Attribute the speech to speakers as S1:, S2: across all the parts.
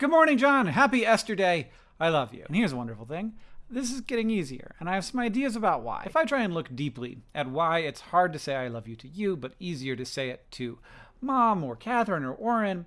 S1: Good morning, John. Happy Esther Day. I love you. And here's a wonderful thing. This is getting easier, and I have some ideas about why. If I try and look deeply at why it's hard to say I love you to you, but easier to say it to mom or Katherine or Orin,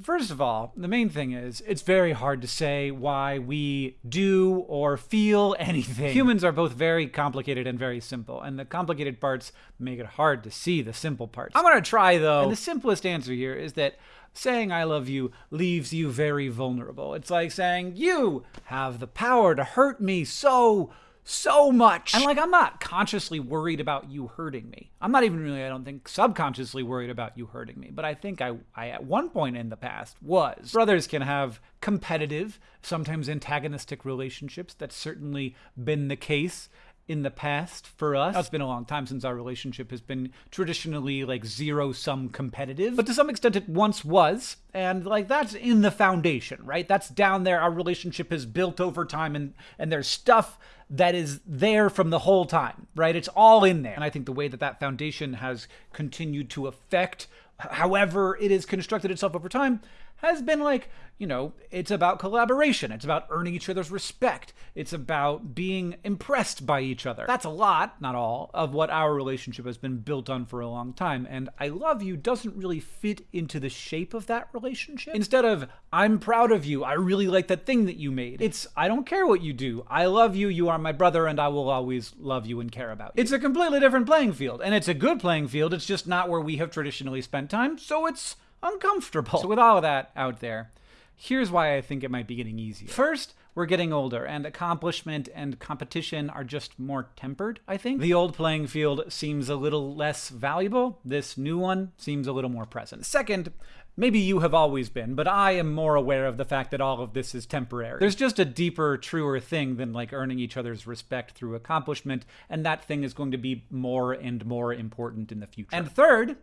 S1: First of all, the main thing is it's very hard to say why we do or feel anything. Humans are both very complicated and very simple, and the complicated parts make it hard to see the simple parts. I'm gonna try though, and the simplest answer here is that saying I love you leaves you very vulnerable. It's like saying, You have the power to hurt me so so much. And like, I'm not consciously worried about you hurting me. I'm not even really, I don't think, subconsciously worried about you hurting me. But I think I, I at one point in the past was. Brothers can have competitive, sometimes antagonistic relationships. That's certainly been the case in the past for us. It's been a long time since our relationship has been traditionally like zero sum competitive, but to some extent it once was. And like that's in the foundation, right? That's down there. Our relationship is built over time and and there's stuff that is there from the whole time, right? It's all in there. And I think the way that that foundation has continued to affect however it has constructed itself over time has been like, you know, it's about collaboration. It's about earning each other's respect. It's about being impressed by each other. That's a lot, not all, of what our relationship has been built on for a long time. And I love you doesn't really fit into the shape of that relationship. Instead of, I'm proud of you, I really like that thing that you made, it's, I don't care what you do. I love you, you are my brother, and I will always love you and care about you. It's a completely different playing field. And it's a good playing field. It's just not where we have traditionally spent time. So it's uncomfortable. So with all of that out there, here's why I think it might be getting easier. First, we're getting older, and accomplishment and competition are just more tempered, I think. The old playing field seems a little less valuable. This new one seems a little more present. Second, maybe you have always been, but I am more aware of the fact that all of this is temporary. There's just a deeper, truer thing than like earning each other's respect through accomplishment, and that thing is going to be more and more important in the future. And third,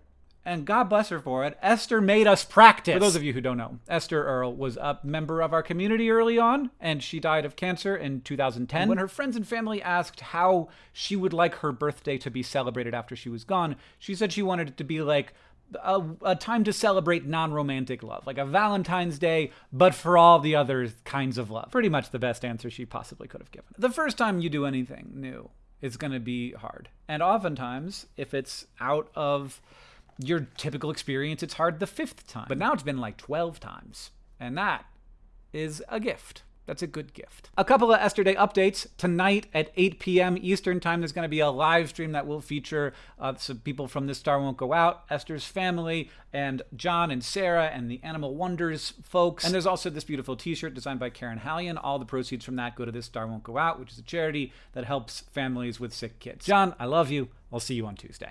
S1: and God bless her for it, Esther made us practice. For those of you who don't know, Esther Earl was a member of our community early on, and she died of cancer in 2010. And when her friends and family asked how she would like her birthday to be celebrated after she was gone, she said she wanted it to be like a, a, time to celebrate non-romantic love, like a Valentine's Day, but for all the other kinds of love. Pretty much the best answer she possibly could have given. The first time you do anything new, it's going to be hard. And oftentimes, if it's out of your typical experience, it's hard the fifth time. But now it's been like 12 times. And that is a gift. That's a good gift. A couple of Esther Day updates. Tonight at 8 p.m. Eastern Time, there's going to be a live stream that will feature uh, some people from This Star Won't Go Out, Esther's family, and John and Sarah and the Animal Wonders folks. And there's also this beautiful t-shirt designed by Karen Hallion. All the proceeds from that go to This Star Won't Go Out, which is a charity that helps families with sick kids. John, I love you. I'll see you on Tuesday.